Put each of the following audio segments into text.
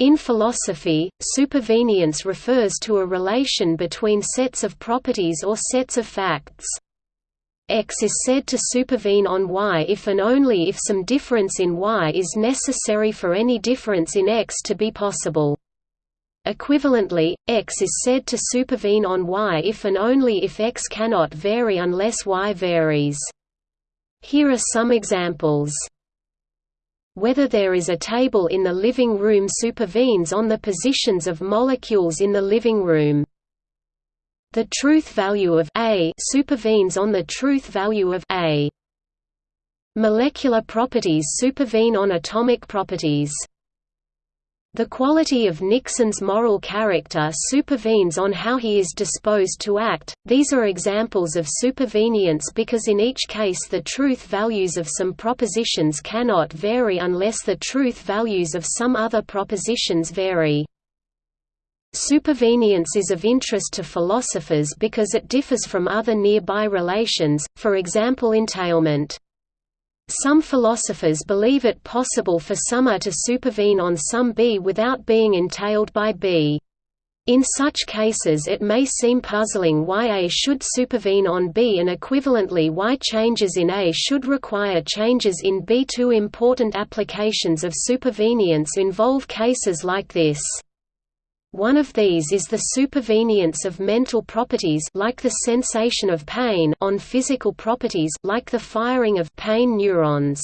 In philosophy, supervenience refers to a relation between sets of properties or sets of facts. X is said to supervene on Y if and only if some difference in Y is necessary for any difference in X to be possible. Equivalently, X is said to supervene on Y if and only if X cannot vary unless Y varies. Here are some examples whether there is a table in the living room supervenes on the positions of molecules in the living room. The truth value of A supervenes on the truth value of A. Molecular properties supervene on atomic properties. The quality of Nixon's moral character supervenes on how he is disposed to act. These are examples of supervenience because in each case the truth values of some propositions cannot vary unless the truth values of some other propositions vary. Supervenience is of interest to philosophers because it differs from other nearby relations, for example entailment. Some philosophers believe it possible for some A to supervene on some B without being entailed by B. In such cases it may seem puzzling why A should supervene on B and equivalently why changes in A should require changes in B. Two important applications of supervenience involve cases like this. One of these is the supervenience of mental properties like the sensation of pain on physical properties like the firing of pain neurons.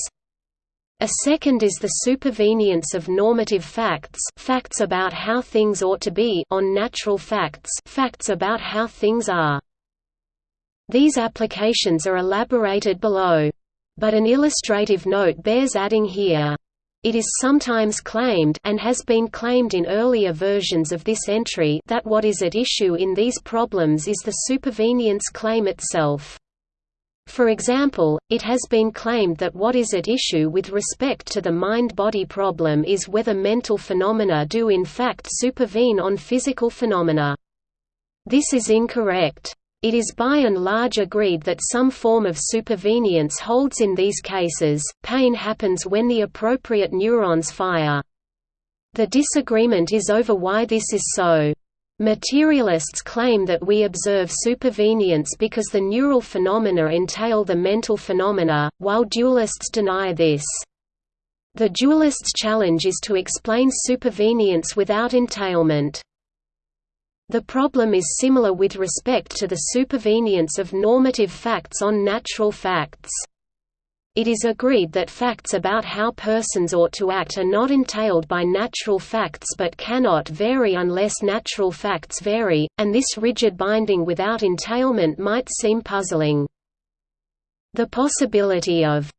A second is the supervenience of normative facts facts about how things ought to be on natural facts facts about how things are. These applications are elaborated below. But an illustrative note bears adding here. It is sometimes claimed and has been claimed in earlier versions of this entry that what is at issue in these problems is the supervenience claim itself. For example, it has been claimed that what is at issue with respect to the mind-body problem is whether mental phenomena do in fact supervene on physical phenomena. This is incorrect. It is by and large agreed that some form of supervenience holds in these cases. Pain happens when the appropriate neurons fire. The disagreement is over why this is so. Materialists claim that we observe supervenience because the neural phenomena entail the mental phenomena, while dualists deny this. The dualist's challenge is to explain supervenience without entailment. The problem is similar with respect to the supervenience of normative facts on natural facts. It is agreed that facts about how persons ought to act are not entailed by natural facts but cannot vary unless natural facts vary, and this rigid binding without entailment might seem puzzling. The possibility of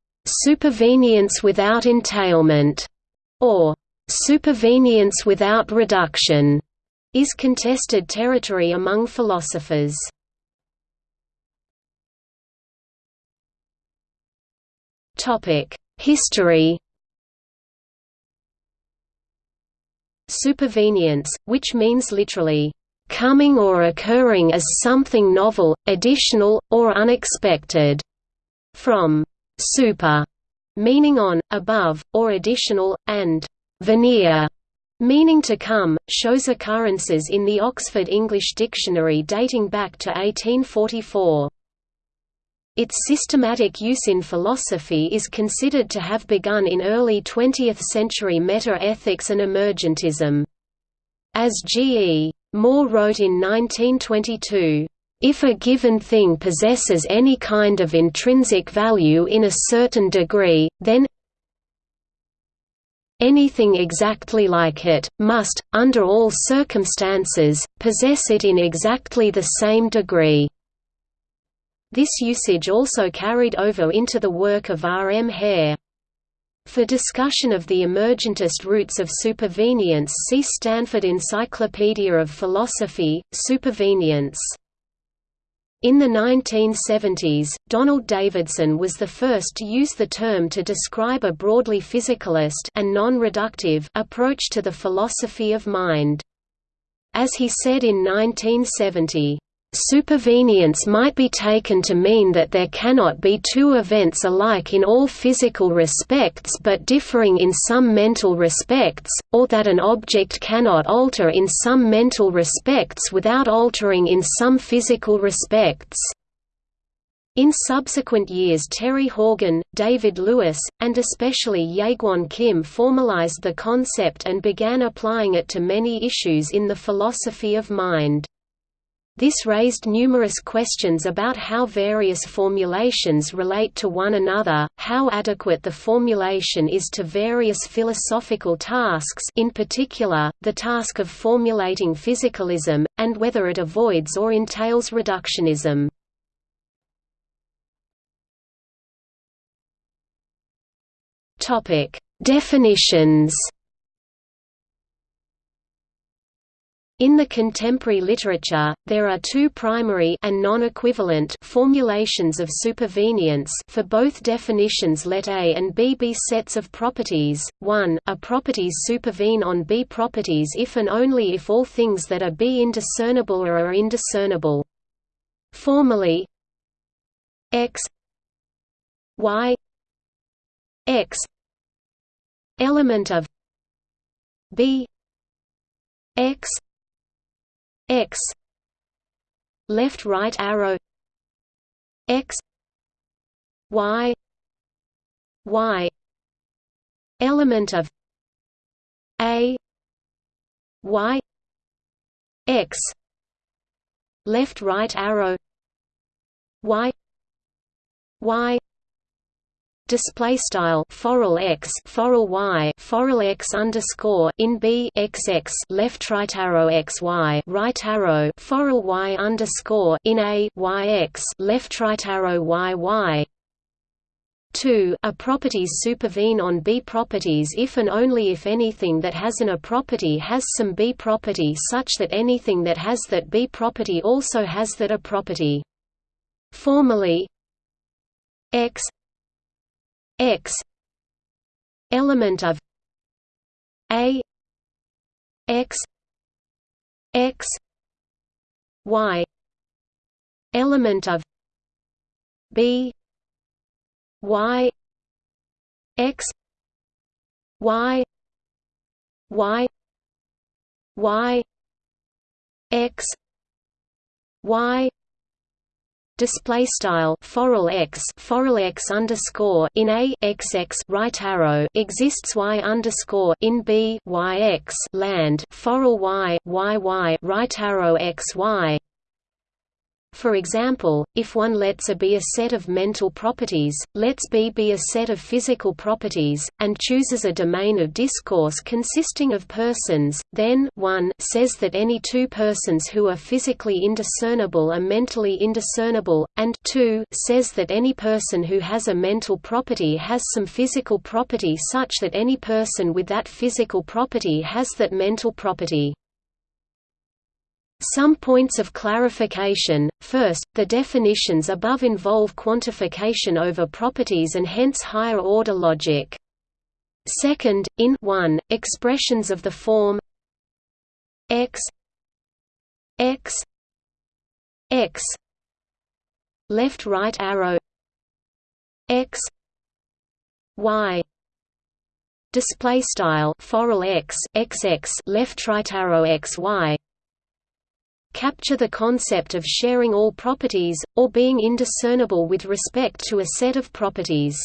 supervenience without entailment, or supervenience without reduction is contested territory among philosophers. History Supervenience, which means literally, "...coming or occurring as something novel, additional, or unexpected", from «super», meaning on, above, or additional, and «venire», Meaning to come, shows occurrences in the Oxford English Dictionary dating back to 1844. Its systematic use in philosophy is considered to have begun in early 20th-century meta-ethics and emergentism. As G. E. Moore wrote in 1922, "...if a given thing possesses any kind of intrinsic value in a certain degree, then, Anything exactly like it, must, under all circumstances, possess it in exactly the same degree. This usage also carried over into the work of R. M. Hare. For discussion of the emergentist roots of supervenience see Stanford Encyclopedia of Philosophy, Supervenience. In the 1970s, Donald Davidson was the first to use the term to describe a broadly physicalist and non-reductive approach to the philosophy of mind. As he said in 1970, Supervenience might be taken to mean that there cannot be two events alike in all physical respects but differing in some mental respects, or that an object cannot alter in some mental respects without altering in some physical respects. In subsequent years Terry Horgan, David Lewis, and especially Jaegwon Kim formalized the concept and began applying it to many issues in the philosophy of mind. This raised numerous questions about how various formulations relate to one another, how adequate the formulation is to various philosophical tasks in particular, the task of formulating physicalism, and whether it avoids or entails reductionism. Definitions In the contemporary literature, there are two primary and non-equivalent formulations of supervenience for both definitions let A and B be sets of properties. 1. A properties supervene on B properties if and only if all things that are B indiscernible or are indiscernible. Formally X Y X element of B X x left right arrow x y y element of a y x left right arrow y y display style foral x foral y foral x underscore in b x x left right arrow x y right arrow foral y underscore in a y x left right arrow y y 2 A properties supervene on B properties if and only if anything that has an A property has some B property such that anything that has that B property also has that A property. Formally x x element of a x x y element of b y x y y y x y display style foral x foral x underscore in a x x right arrow exists y underscore in b y x land foral y y y right arrow x y for example, if one lets A be a set of mental properties, lets B be a set of physical properties, and chooses a domain of discourse consisting of persons, then 1 says that any two persons who are physically indiscernible are mentally indiscernible, and 2 says that any person who has a mental property has some physical property such that any person with that physical property has that mental property. Some points of clarification, first, the definitions above involve quantification over properties and hence higher-order logic. Second, in 1, expressions of the form x x x left right arrow x y display style x xx left right arrow x y capture the concept of sharing all properties, or being indiscernible with respect to a set of properties.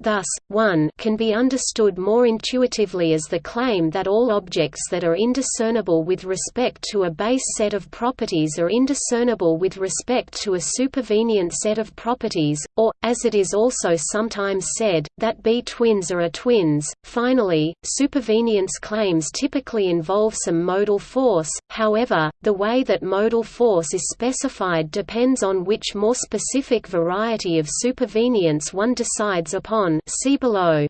Thus, 1 can be understood more intuitively as the claim that all objects that are indiscernible with respect to a base set of properties are indiscernible with respect to a supervenient set of properties, or, as it is also sometimes said, that B twins are A twins. Finally, supervenience claims typically involve some modal force, however, the way that modal force is specified depends on which more specific variety of supervenience one decides upon on see below.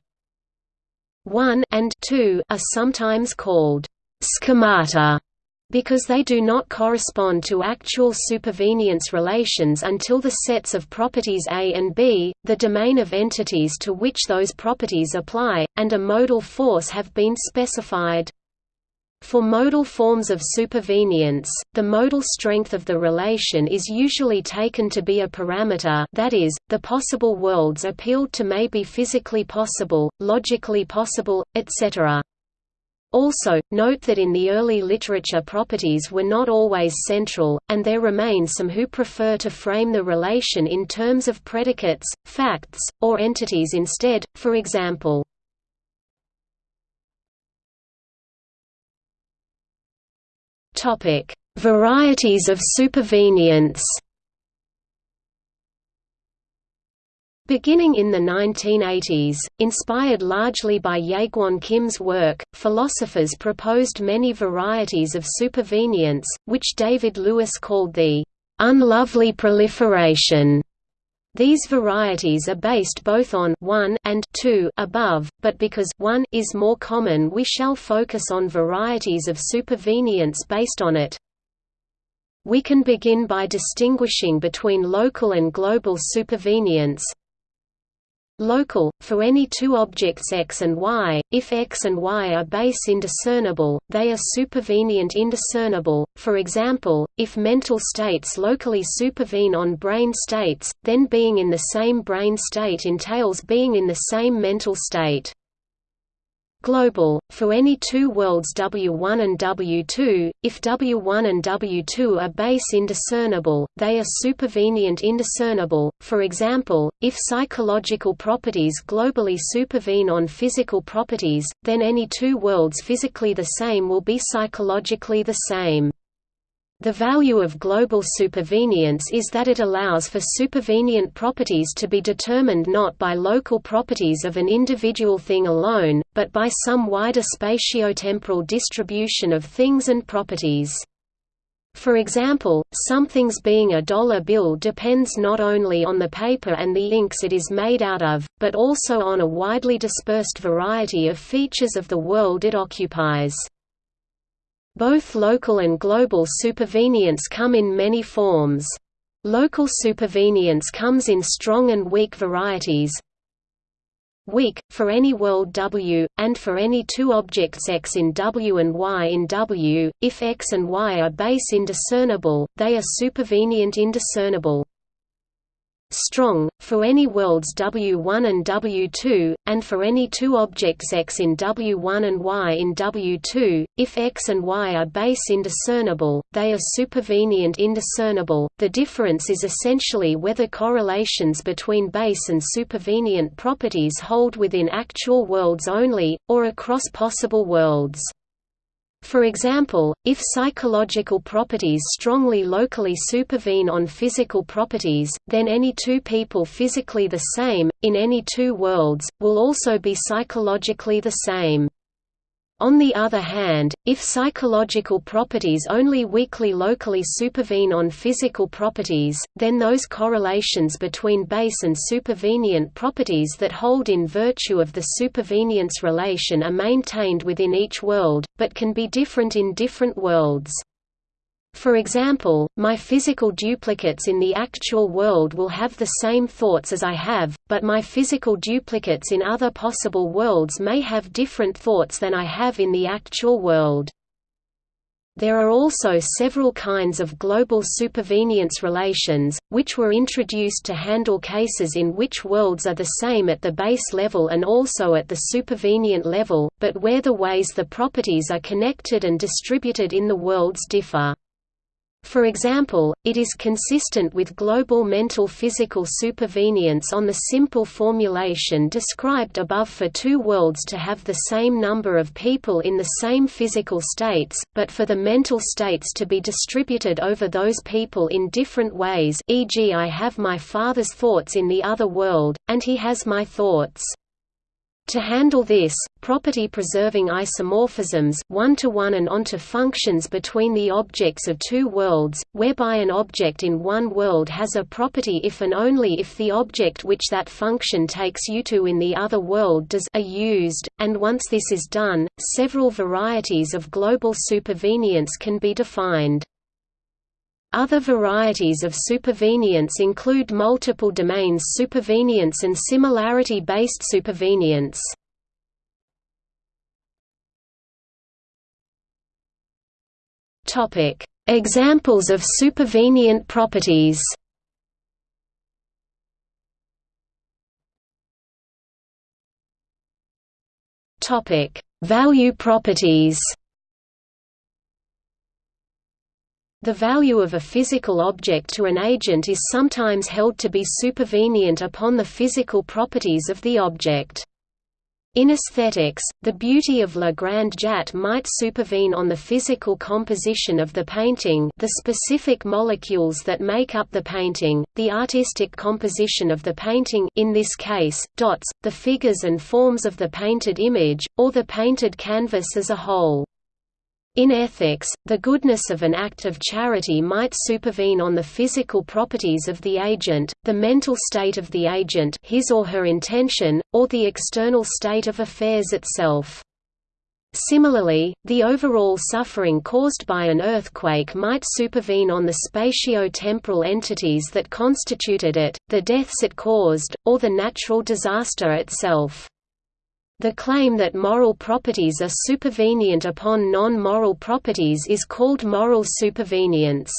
1 and 2 are sometimes called schemata because they do not correspond to actual supervenience relations until the sets of properties A and B, the domain of entities to which those properties apply, and a modal force have been specified. For modal forms of supervenience, the modal strength of the relation is usually taken to be a parameter that is, the possible worlds appealed to may be physically possible, logically possible, etc. Also, note that in the early literature properties were not always central, and there remain some who prefer to frame the relation in terms of predicates, facts, or entities instead, for example, Topic: Varieties of supervenience. Beginning in the 1980s, inspired largely by Jaegwon Kim's work, philosophers proposed many varieties of supervenience, which David Lewis called the unlovely proliferation these varieties are based both on 1 and 2 above, but because 1 is more common we shall focus on varieties of supervenience based on it. We can begin by distinguishing between local and global supervenience, Local, for any two objects x and y, if x and y are base indiscernible, they are supervenient indiscernible, for example, if mental states locally supervene on brain states, then being in the same brain state entails being in the same mental state global, for any two worlds W1 and W2, if W1 and W2 are base indiscernible, they are supervenient indiscernible, for example, if psychological properties globally supervene on physical properties, then any two worlds physically the same will be psychologically the same. The value of global supervenience is that it allows for supervenient properties to be determined not by local properties of an individual thing alone, but by some wider spatiotemporal distribution of things and properties. For example, something's being a dollar bill depends not only on the paper and the inks it is made out of, but also on a widely dispersed variety of features of the world it occupies. Both local and global supervenience come in many forms. Local supervenience comes in strong and weak varieties. Weak, for any world W, and for any two objects x in W and y in W, if x and y are base indiscernible, they are supervenient indiscernible strong, for any worlds W1 and W2, and for any two objects x in W1 and y in W2, if x and y are base indiscernible, they are supervenient indiscernible. The difference is essentially whether correlations between base and supervenient properties hold within actual worlds only, or across possible worlds. For example, if psychological properties strongly locally supervene on physical properties, then any two people physically the same, in any two worlds, will also be psychologically the same. On the other hand, if psychological properties only weakly locally supervene on physical properties, then those correlations between base and supervenient properties that hold in virtue of the supervenience relation are maintained within each world, but can be different in different worlds. For example, my physical duplicates in the actual world will have the same thoughts as I have, but my physical duplicates in other possible worlds may have different thoughts than I have in the actual world. There are also several kinds of global supervenience relations, which were introduced to handle cases in which worlds are the same at the base level and also at the supervenient level, but where the ways the properties are connected and distributed in the worlds differ. For example, it is consistent with global mental physical supervenience on the simple formulation described above for two worlds to have the same number of people in the same physical states, but for the mental states to be distributed over those people in different ways e.g. I have my father's thoughts in the other world, and he has my thoughts. To handle this, property-preserving isomorphisms one-to-one -one and onto functions between the objects of two worlds, whereby an object in one world has a property if and only if the object which that function takes you to in the other world does are used, and once this is done, several varieties of global supervenience can be defined. Other varieties of supervenience include multiple domains supervenience and similarity-based supervenience. Topic: Examples of supervenient properties. Topic: Value properties. The value of a physical object to an agent is sometimes held to be supervenient upon the physical properties of the object. In aesthetics, the beauty of La Grande Jatte might supervene on the physical composition of the painting the specific molecules that make up the painting, the artistic composition of the painting in this case, dots, the figures and forms of the painted image, or the painted canvas as a whole. In ethics, the goodness of an act of charity might supervene on the physical properties of the agent, the mental state of the agent his or her intention, or the external state of affairs itself. Similarly, the overall suffering caused by an earthquake might supervene on the spatio-temporal entities that constituted it, the deaths it caused, or the natural disaster itself. The claim that moral properties are supervenient upon non-moral properties is called moral supervenience.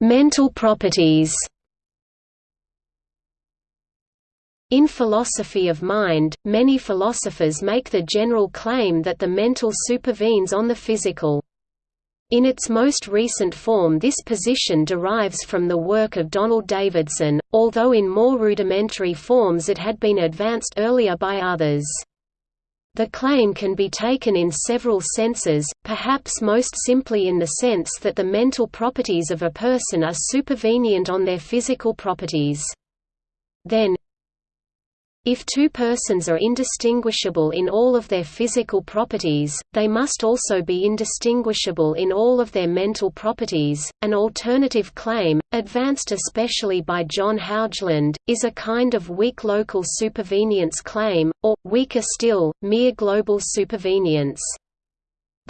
Mental properties In philosophy of mind, many philosophers make the general claim that the mental supervenes on the physical. In its most recent form this position derives from the work of Donald Davidson, although in more rudimentary forms it had been advanced earlier by others. The claim can be taken in several senses, perhaps most simply in the sense that the mental properties of a person are supervenient on their physical properties. Then, if two persons are indistinguishable in all of their physical properties, they must also be indistinguishable in all of their mental properties. An alternative claim, advanced especially by John Haugeland, is a kind of weak local supervenience claim, or, weaker still, mere global supervenience.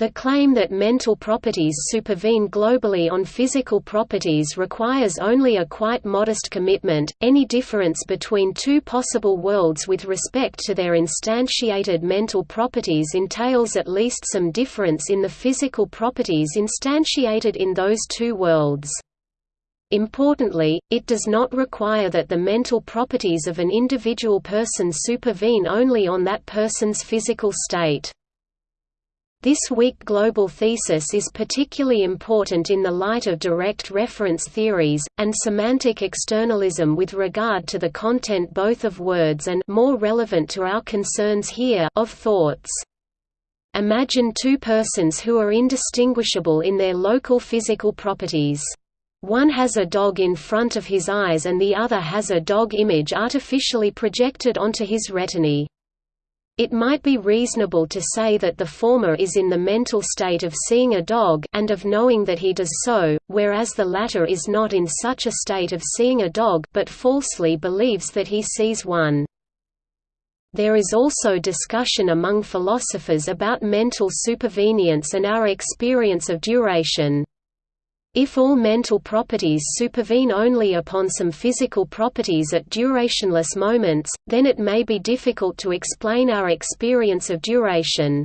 The claim that mental properties supervene globally on physical properties requires only a quite modest commitment. Any difference between two possible worlds with respect to their instantiated mental properties entails at least some difference in the physical properties instantiated in those two worlds. Importantly, it does not require that the mental properties of an individual person supervene only on that person's physical state. This weak global thesis is particularly important in the light of direct reference theories, and semantic externalism with regard to the content both of words and more relevant to our concerns here of thoughts. Imagine two persons who are indistinguishable in their local physical properties. One has a dog in front of his eyes and the other has a dog image artificially projected onto his retinae. It might be reasonable to say that the former is in the mental state of seeing a dog and of knowing that he does so, whereas the latter is not in such a state of seeing a dog but falsely believes that he sees one. There is also discussion among philosophers about mental supervenience and our experience of duration. If all mental properties supervene only upon some physical properties at durationless moments, then it may be difficult to explain our experience of duration.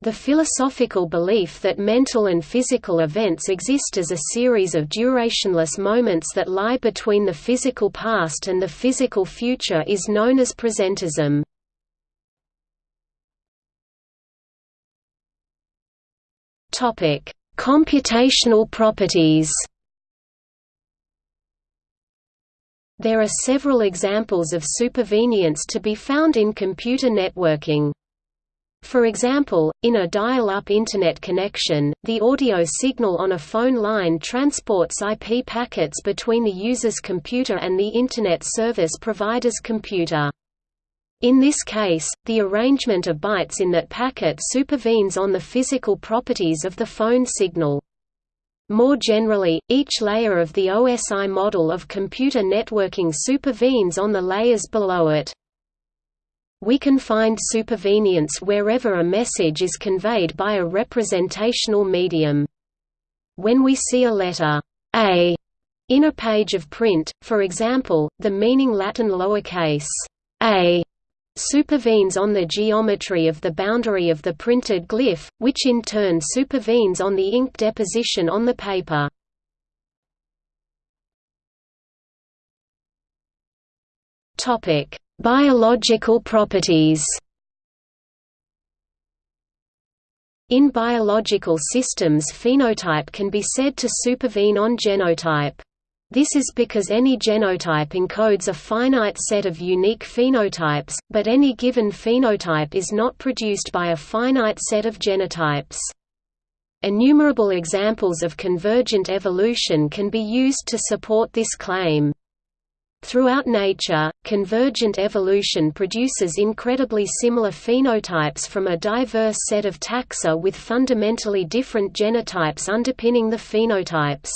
The philosophical belief that mental and physical events exist as a series of durationless moments that lie between the physical past and the physical future is known as presentism. Topic: Computational properties There are several examples of supervenience to be found in computer networking. For example, in a dial-up Internet connection, the audio signal on a phone line transports IP packets between the user's computer and the Internet service provider's computer. In this case, the arrangement of bytes in that packet supervenes on the physical properties of the phone signal. More generally, each layer of the OSI model of computer networking supervenes on the layers below it. We can find supervenience wherever a message is conveyed by a representational medium. When we see a letter A in a page of print, for example, the meaning Latin lowercase a supervenes on the geometry of the boundary of the printed glyph, which in turn supervenes on the ink deposition on the paper. Biological properties In biological systems phenotype can be said to supervene on genotype. This is because any genotype encodes a finite set of unique phenotypes, but any given phenotype is not produced by a finite set of genotypes. Innumerable examples of convergent evolution can be used to support this claim. Throughout nature, convergent evolution produces incredibly similar phenotypes from a diverse set of taxa with fundamentally different genotypes underpinning the phenotypes.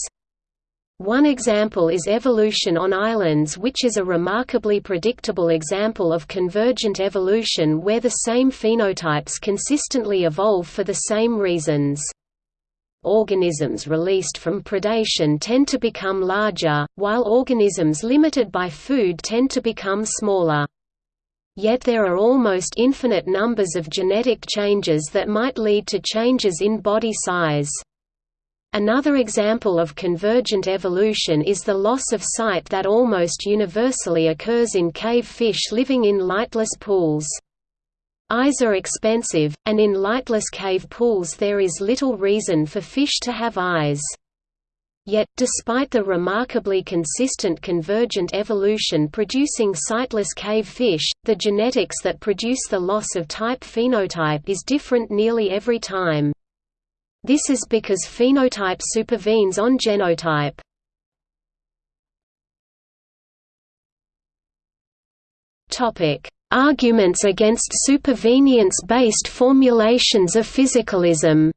One example is evolution on islands which is a remarkably predictable example of convergent evolution where the same phenotypes consistently evolve for the same reasons organisms released from predation tend to become larger, while organisms limited by food tend to become smaller. Yet there are almost infinite numbers of genetic changes that might lead to changes in body size. Another example of convergent evolution is the loss of sight that almost universally occurs in cave fish living in lightless pools. Eyes are expensive, and in lightless cave pools there is little reason for fish to have eyes. Yet, despite the remarkably consistent convergent evolution producing sightless cave fish, the genetics that produce the loss of type phenotype is different nearly every time. This is because phenotype supervenes on genotype. Arguments against supervenience-based formulations of physicalism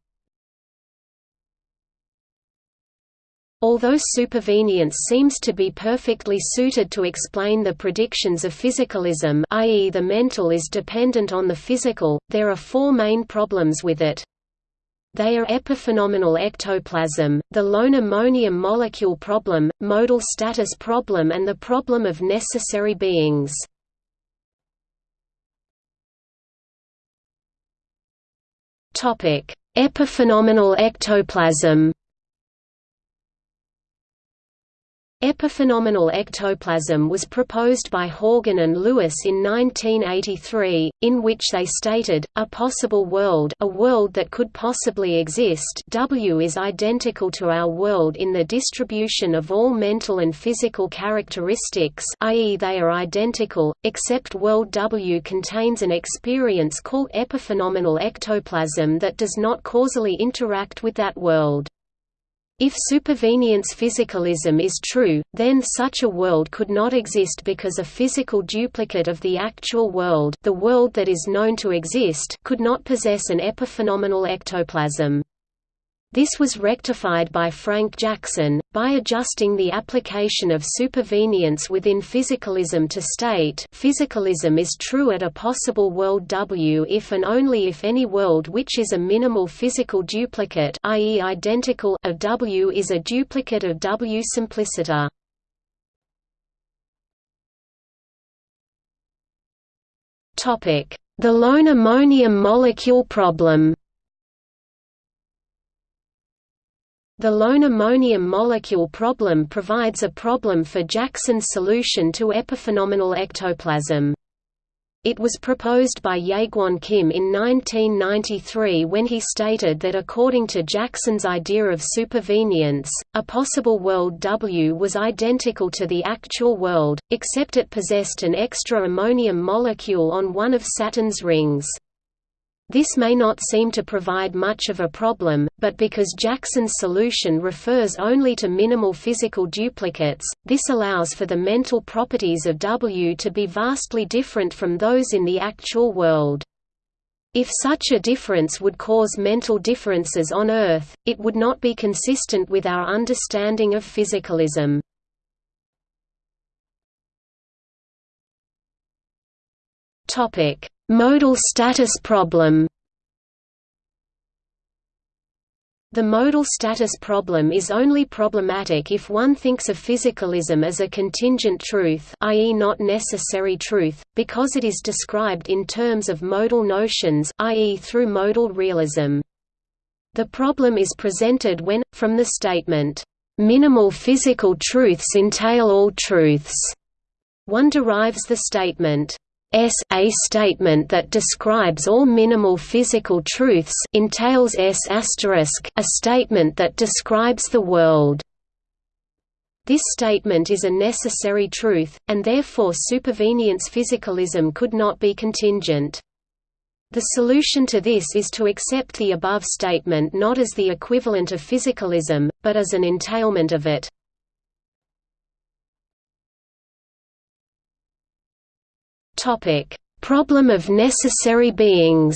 Although supervenience seems to be perfectly suited to explain the predictions of physicalism i.e. the mental is dependent on the physical, there are four main problems with it. They are epiphenomenal ectoplasm, the lone ammonium molecule problem, modal status problem and the problem of necessary beings. Epiphenomenal ectoplasm. Epiphenomenal ectoplasm was proposed by Horgan and Lewis in 1983, in which they stated, a possible world a world that could possibly exist W is identical to our world in the distribution of all mental and physical characteristics i.e. they are identical, except world W contains an experience called epiphenomenal ectoplasm that does not causally interact with that world. If supervenience physicalism is true, then such a world could not exist because a physical duplicate of the actual world the world that is known to exist could not possess an epiphenomenal ectoplasm. This was rectified by Frank Jackson, by adjusting the application of supervenience within physicalism to state physicalism is true at a possible world W if and only if any world which is a minimal physical duplicate i.e. identical of W is a duplicate of W simpliciter. The lone ammonium molecule problem The lone ammonium molecule problem provides a problem for Jackson's solution to epiphenomenal ectoplasm. It was proposed by Jaegwon Kim in 1993 when he stated that according to Jackson's idea of supervenience, a possible world W was identical to the actual world, except it possessed an extra ammonium molecule on one of Saturn's rings. This may not seem to provide much of a problem, but because Jackson's solution refers only to minimal physical duplicates, this allows for the mental properties of W to be vastly different from those in the actual world. If such a difference would cause mental differences on Earth, it would not be consistent with our understanding of physicalism. Topic: Modal status problem The modal status problem is only problematic if one thinks of physicalism as a contingent truth i.e. not necessary truth, because it is described in terms of modal notions i.e. through modal realism. The problem is presented when, from the statement, "...minimal physical truths entail all truths," one derives the statement, S a statement that describes all minimal physical truths entails S a statement that describes the world. This statement is a necessary truth, and therefore supervenience physicalism could not be contingent. The solution to this is to accept the above statement not as the equivalent of physicalism, but as an entailment of it. Topic: Problem of necessary beings.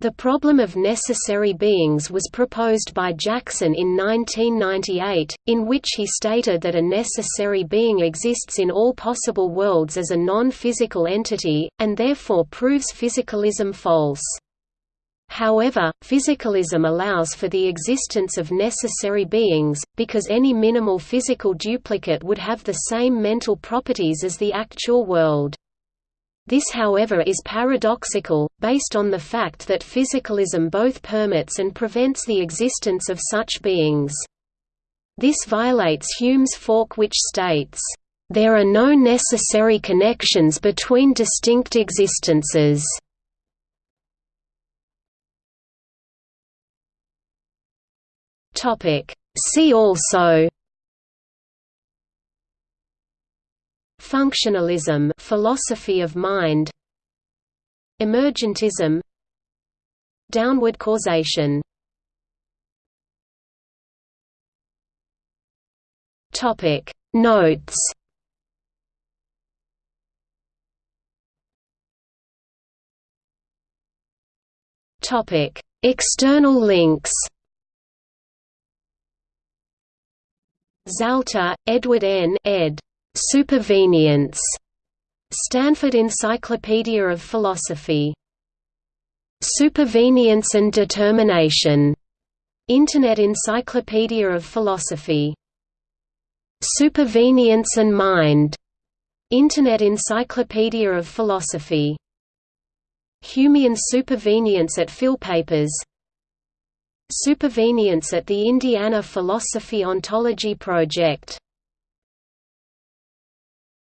The problem of necessary beings was proposed by Jackson in 1998, in which he stated that a necessary being exists in all possible worlds as a non-physical entity, and therefore proves physicalism false. However, physicalism allows for the existence of necessary beings, because any minimal physical duplicate would have the same mental properties as the actual world. This however is paradoxical, based on the fact that physicalism both permits and prevents the existence of such beings. This violates Hume's fork which states, "...there are no necessary connections between distinct existences." Topic. See also Functionalism philosophy of mind Emergentism Downward causation Topic Notes Topic External links Zalta, Edward N. ed. Supervenience. Stanford Encyclopedia of Philosophy. Supervenience and Determination. Internet Encyclopedia of Philosophy. Supervenience and Mind. Internet Encyclopedia of Philosophy. Humean supervenience at Philpapers Supervenience at the Indiana Philosophy Ontology Project